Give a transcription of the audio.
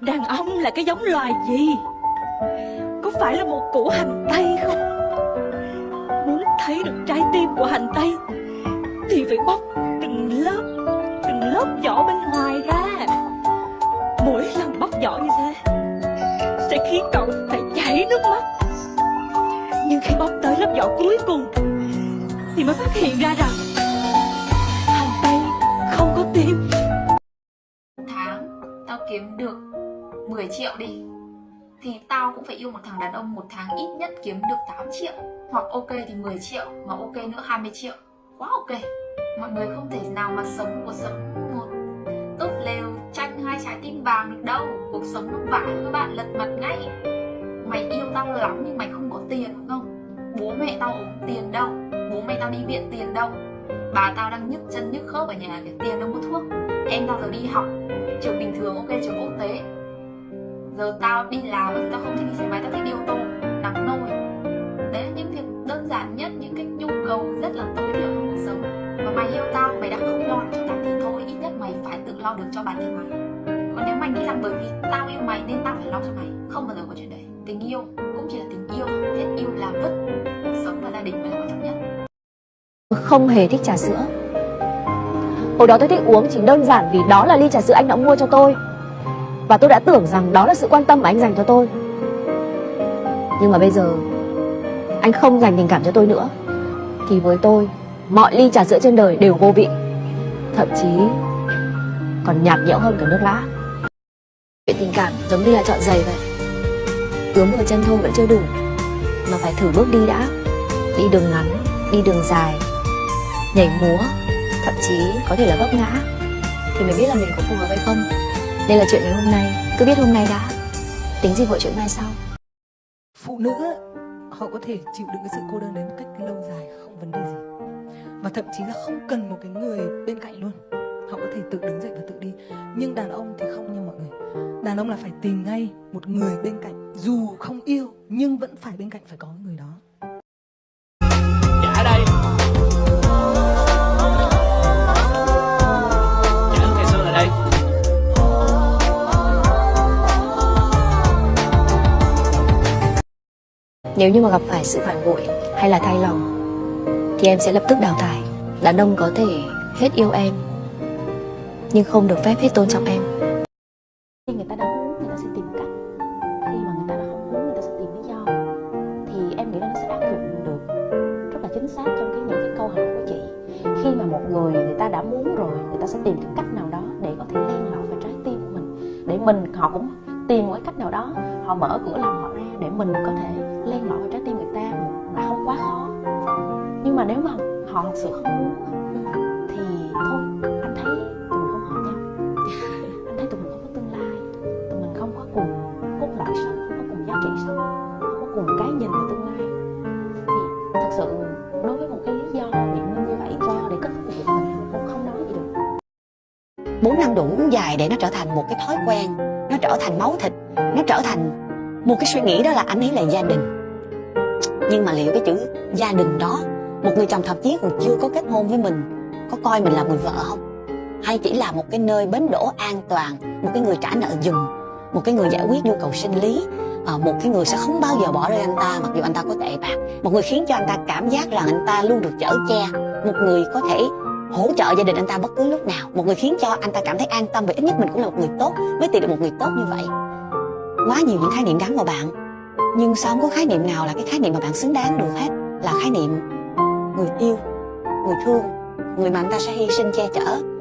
Đàn ông là cái giống loài gì? Có phải là một củ hành tây không? Muốn thấy được trái tim của hành tây, Thì phải bóc từng lớp Từng lớp vỏ bên ngoài ra. Mỗi lần bóc vỏ như thế, Sẽ khiến cậu phải chảy nước mắt. Nhưng khi bóc tới lớp vỏ cuối cùng, Thì mới phát hiện ra rằng 10 triệu đi. Thì tao cũng phải yêu một thằng đàn ông một tháng ít nhất kiếm được 8 triệu, hoặc ok thì 10 triệu, mà ok nữa 20 triệu. Quá ok. Mọi người không thể nào mà sống cuộc sống một tốt lều tranh hai trái tim vàng được đâu. Cuộc sống nó vả các bạn lật mặt ngay. Mày yêu tao lắm nhưng mày không có tiền, đúng không? Bố mẹ tao ốm tiền đâu. Bố mẹ tao đi viện tiền đâu. Bà tao đang nhức chân nhức khớp ở nhà cái tiền đâu mua thuốc. Em tao giờ đi học. Trường bình thường ok giờ tao đi làm thì tao không thích đi xe máy, tao thích đi ô tô. Nắng nôi đấy là những việc đơn giản nhất, những cái nhu cầu rất là tối thiểu trong cuộc sống. Và mày yêu tao, mày đã không lo cho tao thì thôi. Ít nhất mày phải tự lo được cho bản thân mày. Còn nếu mày nghĩ rằng bởi vì tao yêu mày nên tao phải lo cho mày. Không bao giờ có chuyện đấy. Tình yêu cũng chỉ là tình yêu. Hết yêu là vứt. Cuộc sống và gia đình mới là quan trọng nhất. Không hề thích trà sữa. Hồi đó tôi thích uống chỉ đơn giản vì đó là ly trà sữa anh đã mua cho tôi. Và tôi đã tưởng rằng đó là sự quan tâm mà anh dành cho tôi. Nhưng mà bây giờ Anh không dành tình cảm cho tôi nữa. Thì với tôi Mọi ly trà sữa trên đời đều vô vị. Thậm chí Còn nhạt nhẽo hơn cả nước lã. Chuyện tình cảm giống như là chọn giày vậy. Ướm vào chân thôi vẫn chưa đủ Mà phải thử bước đi đã. Đi đường ngắn, đi đường dài. Nhảy múa thậm chí có thể là vấp ngã. Thì mới biết là mình có phù hợp hay không đây là chuyện ngày hôm nay. Cứ biết hôm nay đã. Tính gì vội chuyện mai sau phụ nữ họ có thể chịu đựng cái sự cô đơn đến một cách lâu dài không vấn đề gì. Và thậm chí là không cần một cái người bên cạnh luôn. Họ có thể tự đứng dậy và tự đi. Nhưng đàn ông thì không nha mọi người. Đàn ông là phải tìm ngay một người bên cạnh dù không yêu nhưng vẫn phải bên cạnh phải có người đó. Dạ đây nếu như mà gặp phải sự phản bội hay là thay lòng, thì em sẽ lập tức đào thải. Đàn ông có thể hết yêu em, nhưng không được phép hết tôn trọng em. Khi người ta đã muốn người ta sẽ tìm cách, khi mà người ta đã không muốn người ta sẽ tìm lý do, thì em nghĩ là nó sẽ áp dụng được rất là chính xác trong cái những cái câu hỏi của chị. Khi mà một người người ta đã muốn rồi, người ta sẽ tìm cái cách nào đó để có thể len lỏi vào trái tim của mình. Để mình họ cũng tìm một cái cách nào đó, họ mở cửa lòng họ ra để mình có thể len lỏi vào trái tim người ta là không quá khó. Nhưng mà nếu mà họ thật sự không muốn, thì thôi, anh thấy tụi mình không hợp nhau. Anh thấy tụi mình không có tương lai. Tụi mình không có cùng cốt lõi sống, không có cùng giá trị sống, không có cùng cái nhìn về tương lai. Thì thật sự đối với một cái lý do biện minh như vậy cho để kết thúc việc mình cũng không nói gì được. Bốn năm đủ dài để nó trở thành một cái thói quen, nó trở thành máu thịt, nó trở thành một cái suy nghĩ đó là anh ấy là gia đình nhưng mà liệu cái chữ gia đình đó một người chồng thậm chí còn chưa có kết hôn với mình có coi mình là người vợ không? Hay chỉ là một cái nơi bến đỗ an toàn một cái người trả nợ dùm một cái người giải quyết nhu cầu sinh lý à, một cái người sẽ không bao giờ bỏ rơi anh ta mặc dù anh ta có tệ bạc một người khiến cho anh ta cảm giác rằng anh ta luôn được chở che một người có thể hỗ trợ gia đình anh ta bất cứ lúc nào một người khiến cho anh ta cảm thấy an tâm vì ít nhất mình cũng là một người tốt mới tìm được một người tốt như vậy. Quá nhiều những khái niệm gắn vào bạn nhưng sao không có khái niệm nào là cái khái niệm mà bạn xứng đáng được hết? Là khái niệm người yêu, người thương, người mà anh ta sẽ hy sinh che chở.